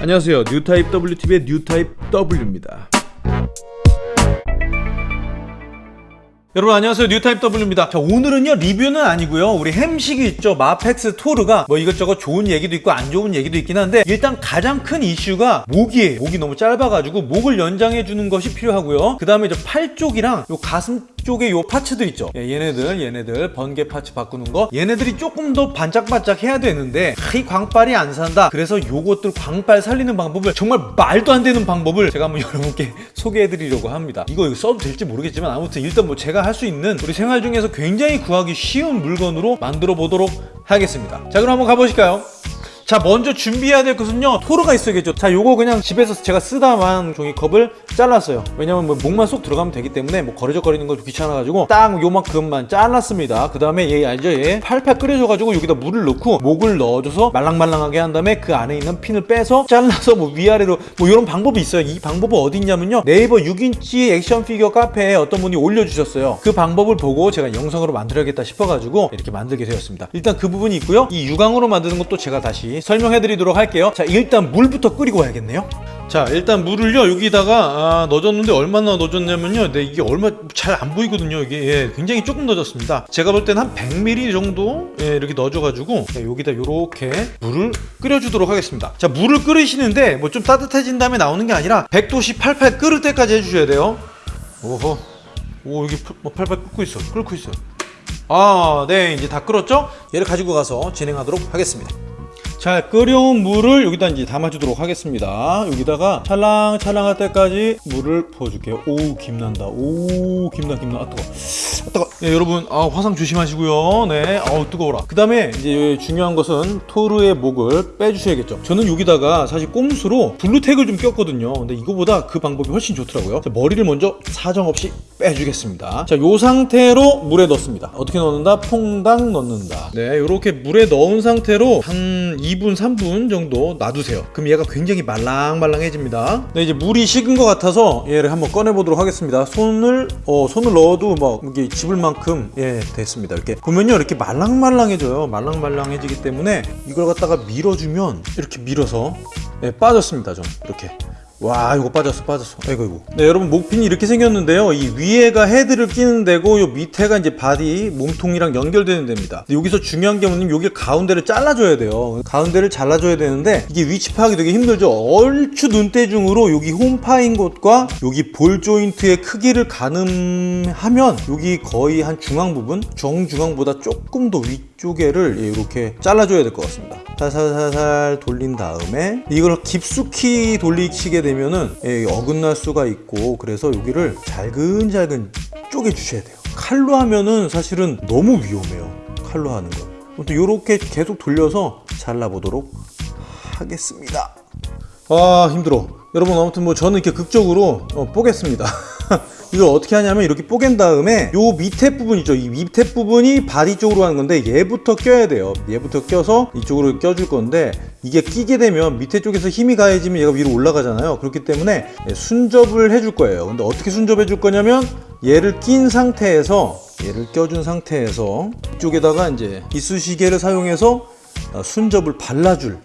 안녕하세요. 뉴타입 WTV의 뉴타입 W입니다 여러분 안녕하세요. 뉴타입 W입니다. 자 오늘은요 리뷰는 아니고요. 우리 햄식이 있죠. MAFEX 토르가 뭐 이것저것 좋은 얘기도 있고 안 좋은 얘기도 있긴 한데 일단 가장 큰 이슈가 목이에요 목이 너무 짧아가지고 목을 연장해 주는 것이 필요하고요. 그 다음에 이제 팔 쪽이랑 요 가슴 쪽에 요 parts들 있죠. 예, 얘네들 얘네들 번개 parts 바꾸는 거. 얘네들이 조금 더 반짝반짝 해야 되는데 이 광빨이 안 산다. 그래서 요것들 광빨 살리는 방법을 정말 말도 안 되는 방법을 제가 한번 여러분께 소개해 드리려고 합니다. 이거 써도 될지 모르겠지만 아무튼 일단 뭐 제가 할 수 있는 우리 생활 중에서 굉장히 구하기 쉬운 물건으로 만들어 보도록 하겠습니다 자 그럼 한번 가보실까요? 자 먼저 준비해야 될 것은요 토르가 있어야겠죠. 자 요거 그냥 집에서 제가 쓰다만 종이컵을 잘랐어요. 왜냐면 뭐 목만 쏙 들어가면 되기 때문에 뭐 거리적거리는 것도 귀찮아가지고 딱 요만큼만 잘랐습니다. 그 다음에 얘 알죠? 얘 팔팔 끓여줘가지고 여기다 물을 넣고 목을 넣어줘서 말랑말랑하게 한 다음에 그 안에 있는 핀을 빼서 잘라서 뭐 위아래로 뭐 이런 방법이 있어요. 이 방법은 어디 있냐면요. 네이버 6인치 액션 피규어 카페에 어떤 분이 올려주셨어요. 그 방법을 보고 제가 영상으로 만들어야겠다 싶어가지고 이렇게 만들게 되었습니다. 일단 그 부분이 있고요. 이 유광으로 만드는 것도 제가 다시 설명해 드리도록 할게요. 자 일단 물부터 끓이고 와야겠네요. 자 일단 물을요. 여기다가 아, 넣어줬는데 얼마나 넣어줬냐면요. 네, 이게 얼마 잘 안 보이거든요 이게. 예, 굉장히 조금 넣어줬습니다. 제가 볼 때는 한 100ml 정도 예, 이렇게 넣어줘가지고 예, 여기다 이렇게 물을 끓여주도록 하겠습니다. 자 물을 끓이시는데 뭐 좀 따뜻해진 다음에 나오는 게 아니라 100도씨 팔팔 끓을 때까지 해주셔야 돼요. 오호. 오 여기 팔- 뭐 팔팔 끓고 있어. 끓고 있어요 아, 네, 이제 다 끓었죠? 얘를 가지고 가서 진행하도록 하겠습니다. 자, 끓여온 물을 여기다 이제 담아주도록 하겠습니다. 여기다가 찰랑찰랑 할 때까지 물을 부어줄게요. 오, 김난다. 오, 김나, 김나. 아, 뜨거. 아, 뜨거. 네, 여러분, 아, 화상 조심하시고요. 네, 아우, 뜨거워라. 그 다음에 이제 중요한 것은 토르의 목을 빼주셔야겠죠. 저는 여기다가 사실 꼼수로 블루텍을 좀 꼈거든요. 근데 이거보다 그 방법이 훨씬 좋더라고요. 자, 머리를 먼저 사정없이 빼주겠습니다. 자, 요 상태로 물에 넣습니다. 어떻게 넣는다? 퐁당 넣는다. 네, 이렇게 물에 넣은 상태로 한 2분, 3분 정도 놔두세요. 그럼 얘가 굉장히 말랑말랑해집니다. 네, 이제 물이 식은 것 같아서 얘를 한번 꺼내보도록 하겠습니다. 손을, 어, 손을 넣어도 막 이게 집을 만큼, 예, 됐습니다. 이렇게. 보면요, 이렇게 말랑말랑해져요. 말랑말랑해지기 때문에 이걸 갖다가 밀어주면 이렇게 밀어서, 예, 빠졌습니다. 좀. 이렇게. 와 이거 빠졌어 빠졌어. 아이고 이고. 네 여러분 목핀이 이렇게 생겼는데요. 이 위에가 헤드를 끼는 데고 요 밑에가 이제 바디 몸통이랑 연결되는 데입니다. 여기서 중요한 게 뭐냐면 여기 가운데를 잘라줘야 돼요. 가운데를 잘라줘야 되는데 이게 위치 파악이 되게 힘들죠. 얼추 눈대중으로 여기 홈파인 곳과 여기 ball joint의 크기를 가늠하면 여기 거의 한 중앙 부분 정중앙보다 조금 더 위쪽에를 이렇게 잘라줘야 될 것 같습니다 살살살살 돌린 다음에 이걸 깊숙이 돌리시게 되면은 예, 어긋날 수가 있고 그래서 여기를 잘근잘근 쪼개 주셔야 돼요. 칼로 하면은 사실은 너무 위험해요. 칼로 하는 건 아무튼 이렇게 계속 돌려서 잘라보도록 하겠습니다. 아 힘들어. 여러분 아무튼 뭐 저는 이렇게 극적으로 어, 뽀갰습니다 이걸 어떻게 하냐면 이렇게 뽀갠 다음에 요 밑에 부분 있죠. 이 밑에 부분이 body 쪽으로 하는 건데 얘부터 껴야 돼요. 얘부터 껴서 이쪽으로 껴줄 건데 이게 끼게 되면 밑에 쪽에서 힘이 가해지면 얘가 위로 올라가잖아요. 그렇기 때문에 예, 순접을 해줄 거예요. 근데 어떻게 순접해 줄 거냐면 얘를 낀 상태에서 얘를 껴준 상태에서 이쪽에다가 이제 이쑤시개를 사용해서 어, 순접을 발라줄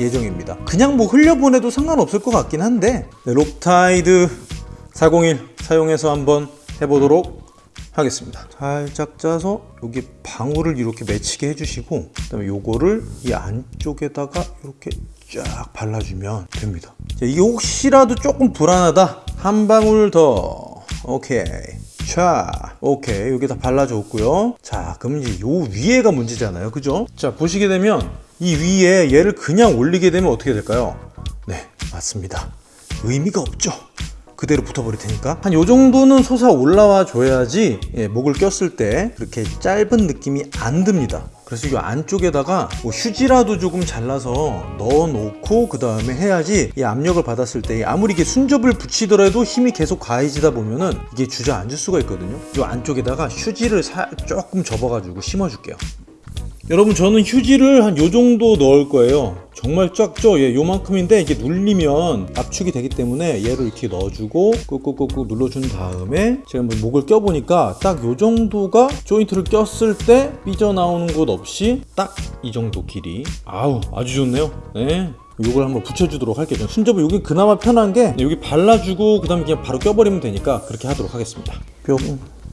예정입니다. 그냥 뭐 흘려보내도 상관없을 것 같긴 한데. 네, 록타이트 401 사용해서 한번 해보도록 하겠습니다. 살짝 짜서 여기 방울을 이렇게 맺히게 해주시고 그다음에 요거를 이 안쪽에다가 이렇게 쫙 발라주면 됩니다. 자, 이게 혹시라도 조금 불안하다 한 방울 더 오케이 자, 오케이. 여기 다 발라줬고요. 자, 그럼 이제 요 위에가 문제잖아요. 그죠? 자, 보시게 되면 이 위에 얘를 그냥 올리게 되면 어떻게 될까요? 네, 맞습니다. 의미가 없죠. 그대로 붙어버릴 테니까. 한 요 정도는 솟아 올라와 줘야지 예, 목을 꼈을 때 그렇게 짧은 느낌이 안 듭니다. 그래서 이 안쪽에다가 뭐 휴지라도 조금 잘라서 넣어 놓고 그 다음에 해야지 이 압력을 받았을 때 아무리 이게 순접을 붙이더라도 힘이 계속 가해지다 보면은 이게 주저앉을 수가 있거든요. 이 안쪽에다가 휴지를 사- 조금 접어 가지고 심어 줄게요 여러분 저는 휴지를 한 요 정도 넣을 거예요. 정말 작죠? 예, 요만큼인데 이게 눌리면 압축이 되기 때문에 얘를 이렇게 넣어주고 꾹꾹꾹꾹 눌러준 다음에 제가 한번 목을 껴보니까 딱 요 정도가 조인트를 꼈을 때 삐져나오는 곳 없이 딱 이 정도 길이. 아우 아주 좋네요. 네. 요걸 한번 붙여주도록 할게요. 순접은 여기 그나마 편한 게 여기 발라주고 그 다음에 그냥 바로 껴버리면 되니까 그렇게 하도록 하겠습니다. 뿅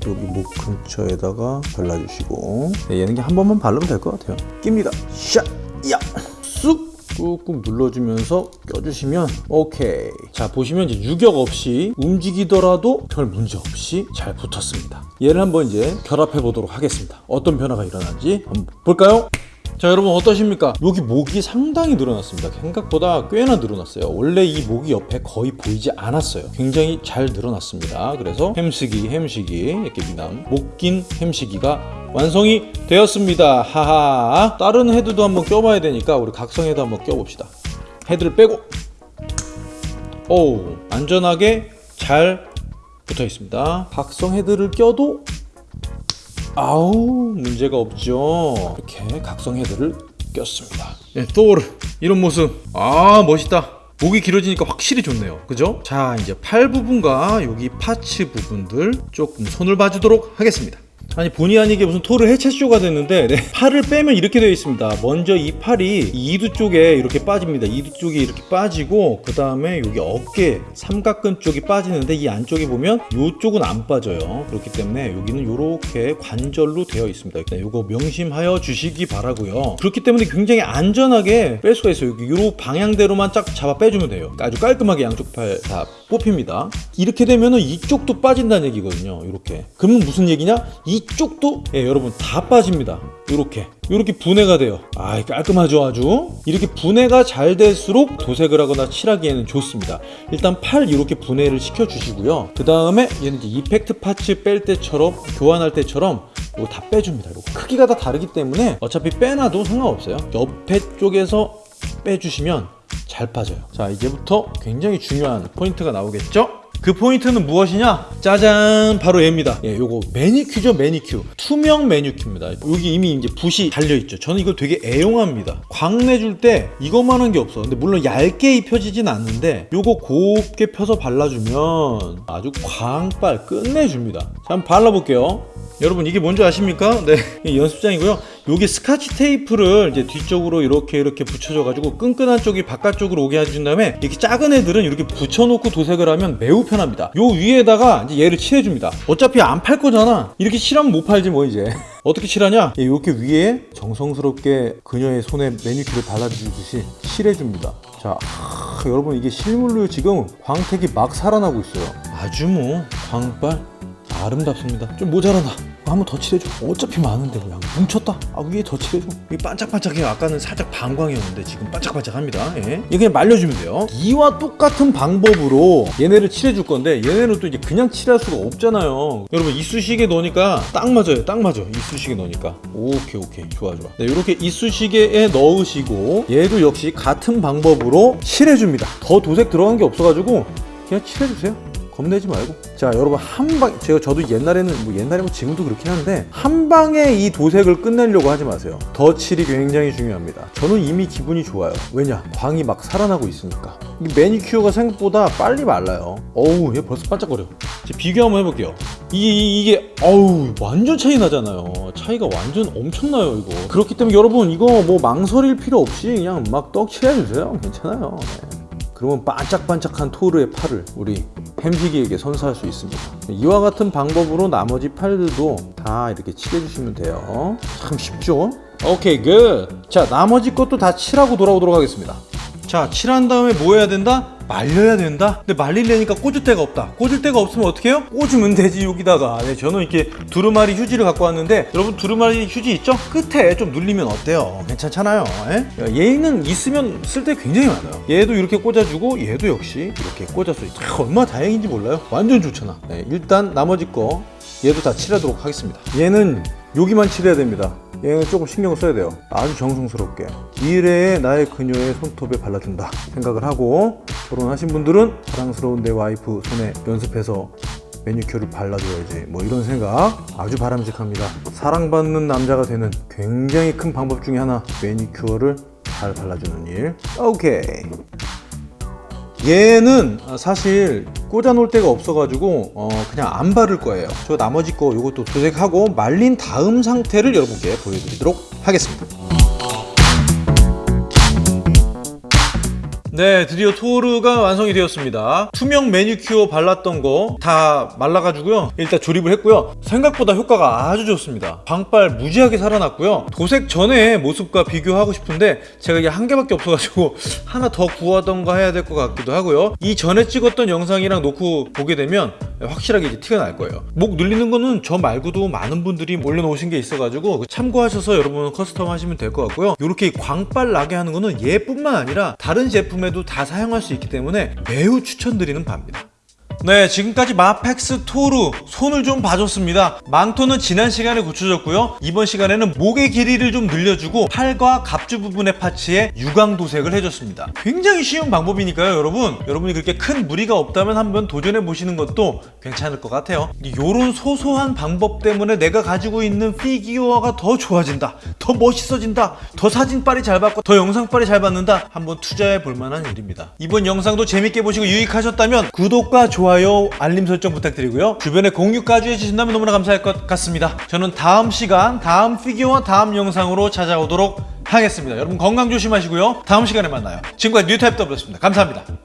여기 목 근처에다가 발라주시고 네, 얘는 한 번만 바르면 될 것 같아요 낍니다 샷! 야! 쑥! 꾹꾹 눌러주면서 껴주시면 오케이 자 보시면 이제 유격 없이 움직이더라도 별 문제 없이 잘 붙었습니다 얘를 한번 이제 결합해 보도록 하겠습니다 어떤 변화가 일어나는지 한번 볼까요? 자 여러분 어떠십니까? 여기 목이 상당히 늘어났습니다. 생각보다 꽤나 늘어났어요. 원래 이 목이 옆에 거의 보이지 않았어요. 굉장히 잘 늘어났습니다. 그래서 햄식이 햄식이 이렇게 미남 목긴 햄식이가 완성이 되었습니다. 하하. 다른 헤드도 한번 껴봐야 되니까 우리 각성 헤드 한번 껴봅시다. 헤드를 빼고. 오 안전하게 잘 붙어 있습니다. 각성 헤드를 껴도 아우 문제가 없죠. 이렇게 각성 헤드를 꼈습니다. 네, 토르 이런 모습. 아 멋있다. 목이 길어지니까 확실히 좋네요. 그죠? 자 이제 팔 부분과 여기 파츠 부분들 조금 손을 봐주도록 하겠습니다 아니 본의 아니게 무슨 토르 해체쇼가 됐는데 네, 팔을 빼면 이렇게 되어 있습니다. 먼저 이 팔이 이 이두 쪽에 이렇게 빠집니다. 이두 쪽이 이렇게 빠지고 그 다음에 여기 어깨 삼각근 쪽이 빠지는데 이 안쪽에 보면 이쪽은 안 빠져요. 그렇기 때문에 여기는 이렇게 관절로 되어 있습니다. 일단 이거 명심하여 주시기 바라고요. 그렇기 때문에 굉장히 안전하게 뺄 수가 있어요. 여기 이 방향대로만 쫙 잡아 빼주면 돼요. 아주 깔끔하게 양쪽 팔 다 뽑힙니다. 이렇게 되면은 이쪽도 빠진다는 얘기거든요. 이렇게. 그러면 무슨 얘기냐? 이 쪽도 예, 여러분 다 빠집니다. 이렇게. 이렇게 분해가 돼요. 아 깔끔하죠 아주? 이렇게 분해가 잘 될수록 도색을 하거나 칠하기에는 좋습니다. 일단 팔 이렇게 분해를 시켜 주시고요. 그 다음에 얘는 이제 이펙트 파츠 뺄 때처럼 교환할 때처럼 이거 다 빼줍니다 이거. 크기가 다 다르기 때문에 어차피 빼놔도 상관없어요. 옆에 쪽에서 빼주시면 잘 빠져요. 자 이제부터 굉장히 중요한 포인트가 나오겠죠 그 포인트는 무엇이냐? 짜잔! 바로 얘입니다. 예, 요거 매니큐죠 매니큐. 투명 매니큐입니다. 여기 이미 이제 붓이 달려있죠. 저는 이거 되게 애용합니다. 광내줄 때 이것만한 게 없어. 근데 물론 얇게 입혀지진 않는데 요거 곱게 펴서 발라주면 아주 광빨 끝내줍니다. 자 한번 발라볼게요. 여러분 이게 뭔지 아십니까? 네 연습장이고요 여기 스카치 테이프를 이제 뒤쪽으로 이렇게 이렇게 붙여줘 가지고 끈끈한 쪽이 바깥쪽으로 오게 해준 다음에 이렇게 작은 애들은 이렇게 붙여놓고 도색을 하면 매우 편합니다. 요 위에다가 이제 얘를 칠해줍니다. 어차피 안 팔 거잖아. 이렇게 칠하면 못 팔지 뭐 이제. 어떻게 칠하냐? 예, 이렇게 위에 정성스럽게 그녀의 손에 매니큐를 발라주듯이 칠해줍니다. 자 아, 여러분 이게 실물로 지금 광택이 막 살아나고 있어요. 아주 뭐 광빨 아름답습니다. 좀 모자라다. 한 번 더 칠해줘. 어차피 많은데 그냥 뭉쳤다. 아 위에 더 칠해줘. 이게 반짝반짝해요. 아까는 살짝 반광이었는데 지금 반짝반짝합니다. 예. 이게 그냥 말려주면 돼요. 이와 똑같은 방법으로 얘네를 칠해줄 건데 얘네는 또 이제 그냥 칠할 수가 없잖아요. 여러분 이쑤시개 넣으니까 딱 맞아요. 딱 맞아. 이쑤시개 넣으니까. 오케이 오케이 좋아 좋아. 네 이렇게 이쑤시개에 넣으시고 얘도 역시 같은 방법으로 칠해줍니다. 더 도색 들어간 게 없어가지고 그냥 칠해주세요. 겁내지 말고. 자 여러분 한방 제가 저도 옛날에는 뭐 옛날에 뭐 지금도 그렇긴 한데 한 방에 이 도색을 끝내려고 하지 마세요. 덧칠이 굉장히 중요합니다. 저는 이미 기분이 좋아요. 왜냐? 광이 막 살아나고 있으니까. 이 매니큐어가 생각보다 빨리 말라요. 어우 얘 벌써 반짝거려. 비교 한번 해볼게요. 이게 이- 이게 어우 완전 차이 나잖아요. 차이가 완전 엄청나요 이거. 그렇기 때문에 여러분 이거 뭐 망설일 필요 없이 그냥 막 떡 칠해주세요. 괜찮아요. 네. 그러면 반짝반짝한 토르의 팔을 우리 햄식이에게 선사할 수 있습니다. 이와 같은 방법으로 나머지 팔들도 다 이렇게 칠해주시면 돼요. 참 쉽죠? 오케이, good. 자, 나머지 것도 다 칠하고 돌아오도록 하겠습니다. 자, 칠한 다음에 뭐 해야 된다? 말려야 된다? 근데 말리려니까 꽂을 데가 없다. 꽂을 데가 없으면 어떻게 해요? 꽂으면 되지, 여기다가. 네, 저는 이렇게 두루마리 휴지를 갖고 왔는데, 여러분 두루마리 휴지 있죠? 끝에 좀 눌리면 어때요? 괜찮잖아요. 예? 얘는 있으면 쓸 데 굉장히 많아요. 얘도 이렇게 꽂아주고, 얘도 역시 이렇게 꽂아서 얼마나 다행인지 몰라요? 완전 좋잖아. 네, 일단 나머지 거, 얘도 다 칠하도록 하겠습니다. 얘는 여기만 칠해야 됩니다. 얘는 조금 신경을 써야 돼요. 아주 정성스럽게. 미래의 나의 그녀의 손톱에 발라준다 생각을 하고 결혼하신 분들은 사랑스러운 내 와이프 손에 연습해서 매니큐어를 발라줘야지 뭐 이런 생각 아주 바람직합니다. 사랑받는 남자가 되는 굉장히 큰 방법 중에 하나 매니큐어를 잘 발라주는 일. 오케이. 얘는 사실 꽂아 놓을 데가 없어가지고 어, 그냥 안 바를 거예요. 저 나머지 거 이것도 도색하고 말린 다음 상태를 여러분께 보여드리도록 하겠습니다. 네, 드디어 토르가 완성이 되었습니다. 투명 매니큐어 발랐던 거 다 말라가지고요. 일단 조립을 했고요. 생각보다 효과가 아주 좋습니다. 광빨 무지하게 살아났고요. 도색 전의 모습과 비교하고 싶은데 제가 이게 한 개밖에 없어가지고 하나 더 구하던가 해야 될 것 같기도 하고요. 이 전에 찍었던 영상이랑 놓고 보게 되면 확실하게 이제 티가 날 거예요. 목 늘리는 거는 저 말고도 많은 분들이 올려놓으신 게 있어가지고 참고하셔서 여러분 custom 하시면 될 것 같고요. 이렇게 광빨 나게 하는 거는 얘뿐만 아니라 다른 제품에 도 다 사용할 수 있기 때문에 매우 추천드리는 바입니다. 네, 지금까지 마펙스 토르 손을 좀 봐줬습니다. 망토는 지난 시간에 고쳐졌고요. 이번 시간에는 목의 길이를 좀 늘려주고 팔과 갑주 부분의 파츠에 유광 도색을 해줬습니다. 굉장히 쉬운 방법이니까요, 여러분. 여러분이 그렇게 큰 무리가 없다면 한번 도전해 보시는 것도 괜찮을 것 같아요. 이런 소소한 방법 때문에 내가 가지고 있는 피규어가 더 좋아진다, 더 멋있어진다, 더 사진빨이 잘 받고 더 영상빨이 잘 받는다. 한번 투자해 볼 만한 일입니다. 이번 영상도 재밌게 보시고 유익하셨다면 구독과 좋아요, 알림 설정 부탁드리고요. 주변에 공유까지 해주신다면 너무나 감사할 것 같습니다. 저는 다음 시간, 다음 피규어, 다음 영상으로 찾아오도록 하겠습니다. 여러분 건강 조심하시고요. 다음 시간에 만나요. 지금까지 뉴타입 더블였습니다. 감사합니다.